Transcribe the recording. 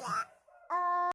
Yeah.